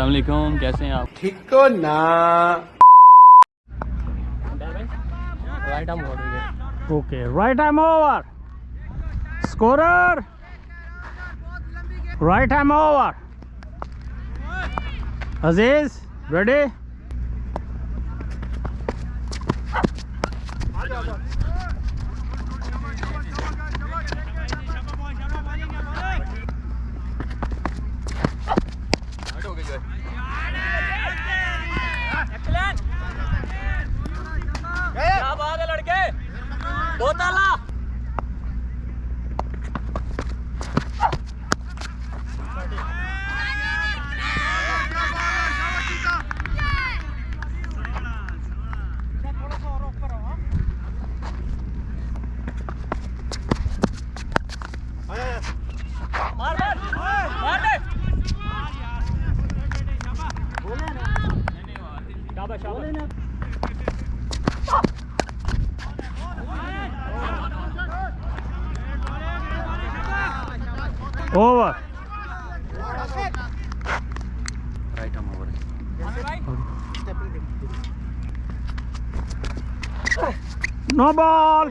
असलाकुम कैसे हैं आप? ठीक तो ना? Okay right arm over score right arm over Aziz ready 我的了。Over. Right arm over. No ball.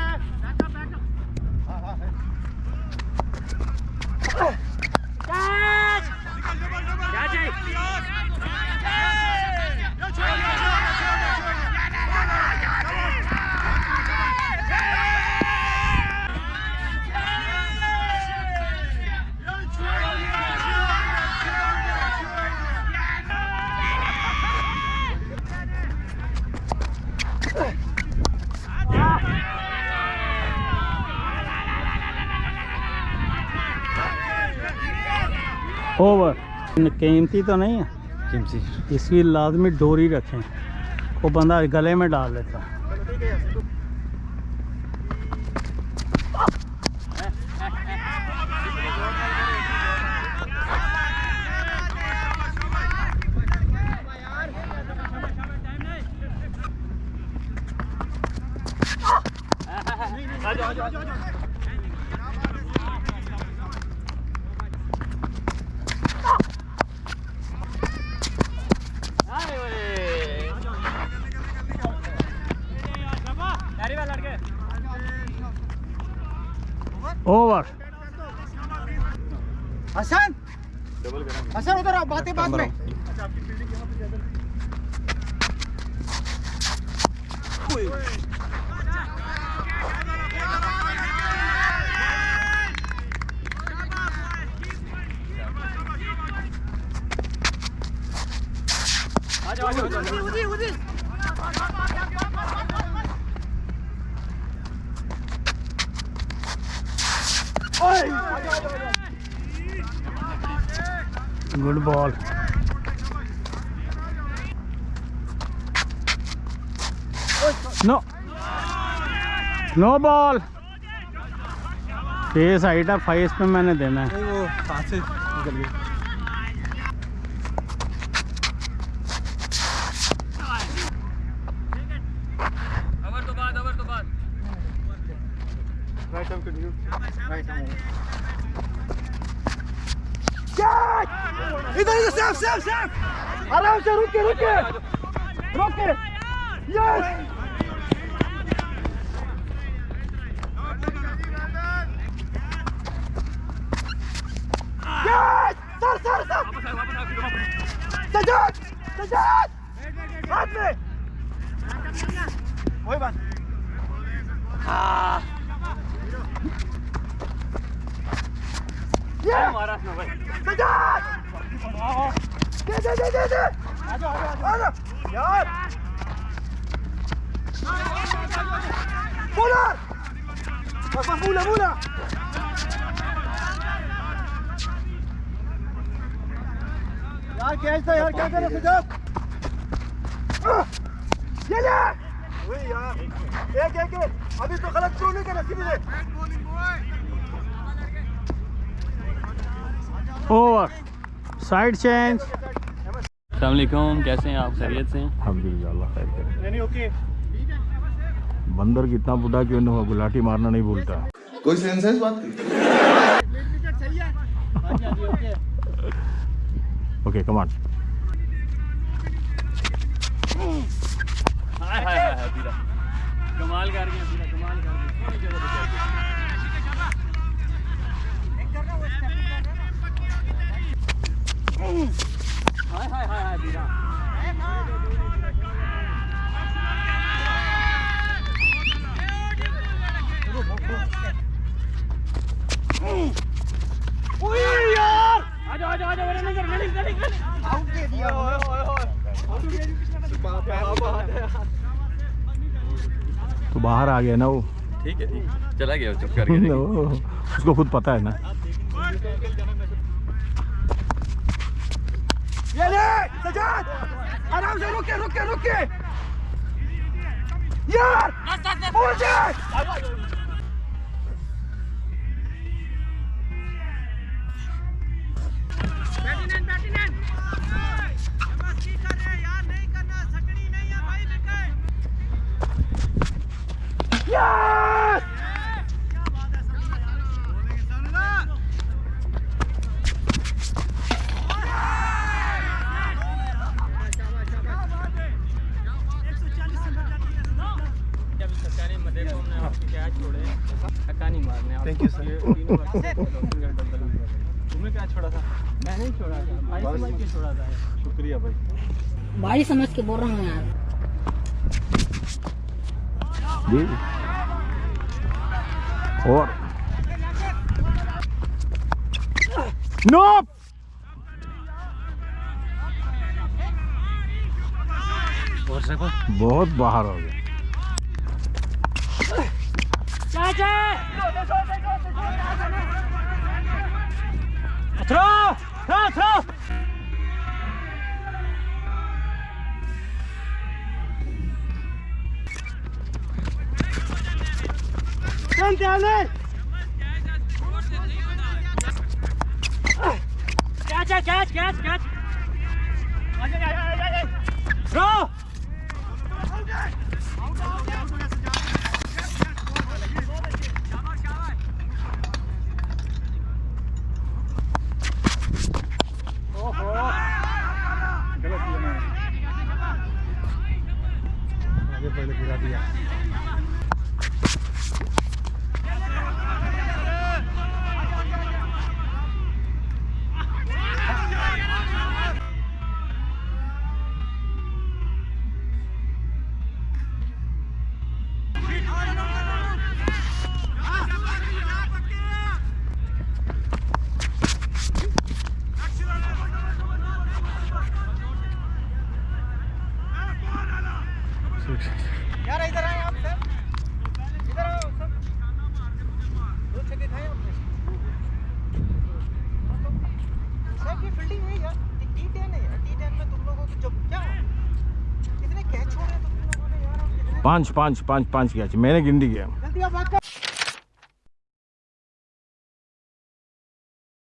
Over. कीमती तो नहीं है। किमसी इसकी लाजमी डोरी रखें। वो बंदा गले में डाल लेता ओवर हसन! हसन उधर आओ बातें बाद में। Good ball no no ball face आइटा फाइस पे मैंने देना है। वो हाथ से निकल गई ओवर तो बाद ओवर तो बाद right arm continue right arm इधर इधर सेफ़ सेफ़ सेफ़! आराम से रुके रुके रुके yes yes sir sir sir! Sajjad! Sajjad! हाथ में! वही बात ये महाराज में भाई सजाद दे दे दे दे दे आ जाओ आ जाओ आ जाओ यार बोलो बस बस मूला मूला यार कैच था यार क्या कर रहे सुजाब ये ले वही यार एक एक एक अभी तो गलत थ्रो नहीं करना सीधे ओवर साइड चेंज अलैक्म कैसे हैं आप खैरियत से हैं बंदर कितना बुढ़ा क्यों न हो गुलाटी मारना नहीं भूलता कोई सेंस है इस बात की ओके कमान हाय हाय हाय बीरा कमाल कर गए बाहर आ गया ना वो। ठीक है ठीक है। चला गया चुप कर गया। वो, उसको खुद पता है ना। ये ले सजाद! आराम से रुके रुके रुके! यार उड़ छोड़ा था मैं नहीं छोड़ा था भाई समझ के छोड़ा था शुक्रिया भाई भाई समझ के बोल रहा हूँ यार जी और नो बहुत बाहर हो गया throw Drauf, drauf! Stimmt ja nicht! Gas, gas, gas, gas, gas! Drauf! पाँच पाँच पाँच पाँच कैच मैंने गिन दी